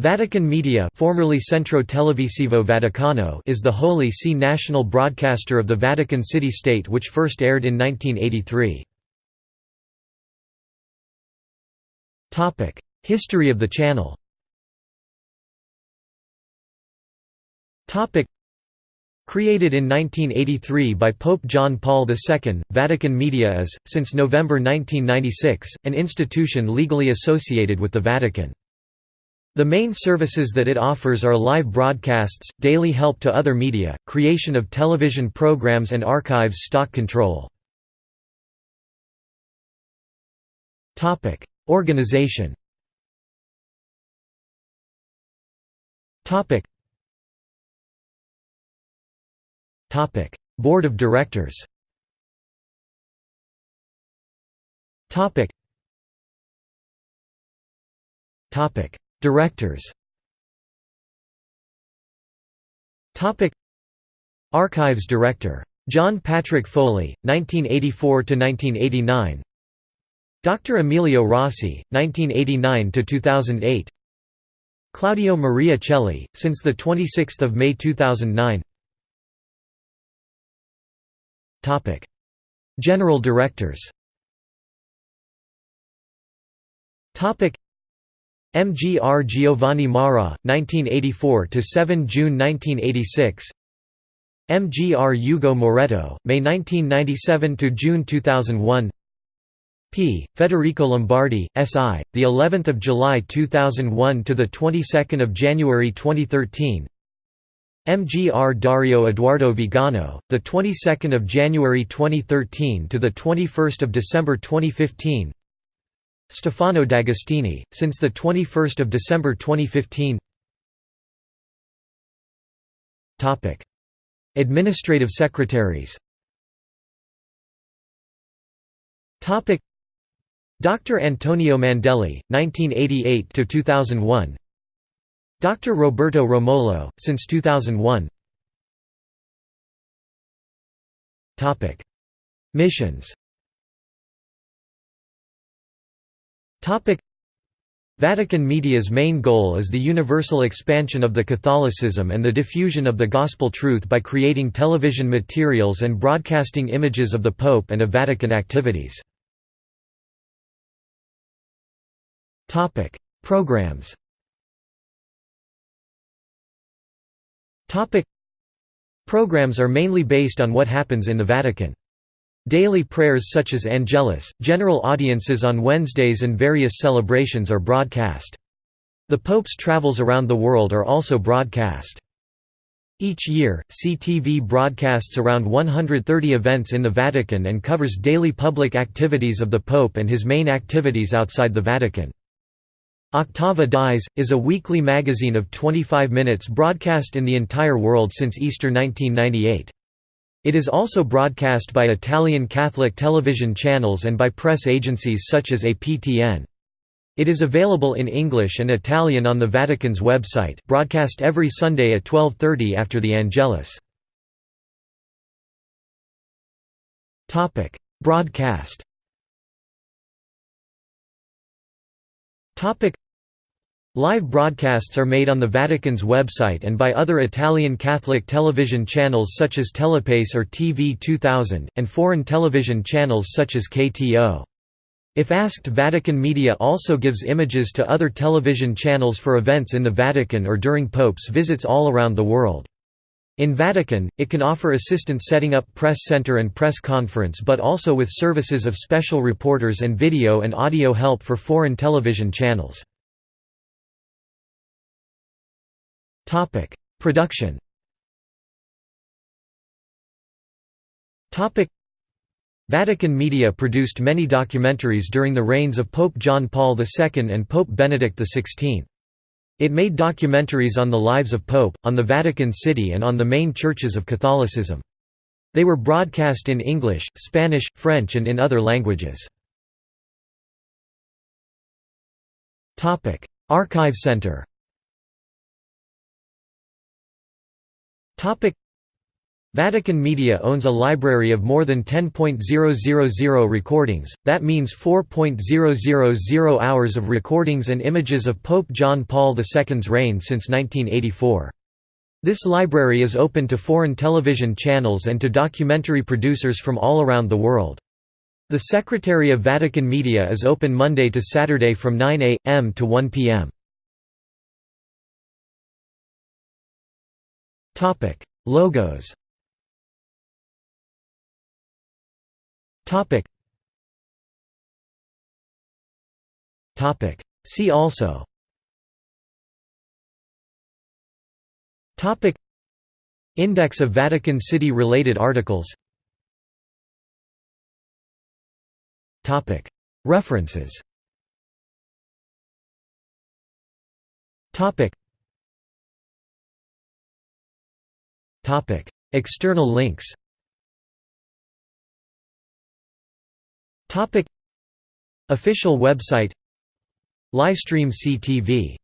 Vatican Media formerly Centro Televisivo Vaticano is the Holy See national broadcaster of the Vatican City-State which first aired in 1983. History of the channel Created in 1983 by Pope John Paul II, Vatican Media is, since November 1996, an institution legally associated with the Vatican. The main services that it offers are live broadcasts, daily help to other media, creation of television programs and archives stock control. Organization. Board of Directors. Topic Directors. Archives Director. John Patrick Foley 1984 to 1989 Dr Emilio Rossi 1989 to 2008 Claudio Maria Celli since the 26th of May 2009 General Directors MGR Giovanni Marra, 1984 to 7 June 1986. MGR Hugo Moretto, May 1997 to June 2001. P. Federico Lombardi, S.I. The 11th of July 2001 to the 22nd of January 2013. MGR Dario Edoardo Vigano, the 22nd of January 2013 to the 21st of December 2015. Stefano D'Agostini, since 21 December 2015 Administrative secretaries. Dr. Antonio Mandelli, 1988–2001 Dr. Roberto Romolo, since 2001 Missions Vatican Media's main goal is the universal expansion of the Catholicism and the diffusion of the Gospel truth by creating television materials and broadcasting images of the Pope and of Vatican activities. Programs Programs are mainly based on what happens in the Vatican. Daily prayers such as Angelus, general audiences on Wednesdays and various celebrations are broadcast. The Pope's travels around the world are also broadcast. Each year, CTV broadcasts around 130 events in the Vatican and covers daily public activities of the Pope and his main activities outside the Vatican. Octava Dies, is a weekly magazine of 25 minutes broadcast in the entire world since Easter 1998. It is also broadcast by Italian Catholic television channels and by press agencies such as APTN. It is available in English and Italian on the Vatican's website broadcast every Sunday at 12.30 after the Angelus. Broadcast Live broadcasts are made on the Vatican's website and by other Italian Catholic television channels such as Telepace or TV 2000, and foreign television channels such as KTO. If asked Vatican Media also gives images to other television channels for events in the Vatican or during Pope's visits all around the world. In Vatican, it can offer assistance setting up press center and press conference but also with services of special reporters and video and audio help for foreign television channels. Topic: Production. Topic: Vatican Media produced many documentaries during the reigns of Pope John Paul II and Pope Benedict XVI. It made documentaries on the lives of Pope, on the Vatican City and on the main churches of Catholicism. They were broadcast in English, Spanish, French and in other languages. Archive Center Vatican Media owns a library of more than 10.000 recordings, that means 4.000 hours of recordings and images of Pope John Paul II's reign since 1984. This library is open to foreign television channels and to documentary producers from all around the world. The Secretary of Vatican Media is open Monday to Saturday from 9 a.m. to 1 p.m. Logos Topic. Topic. See also. Topic. Index of Vatican City related articles. Topic. References. Topic. External links. Official website. Livestream CTV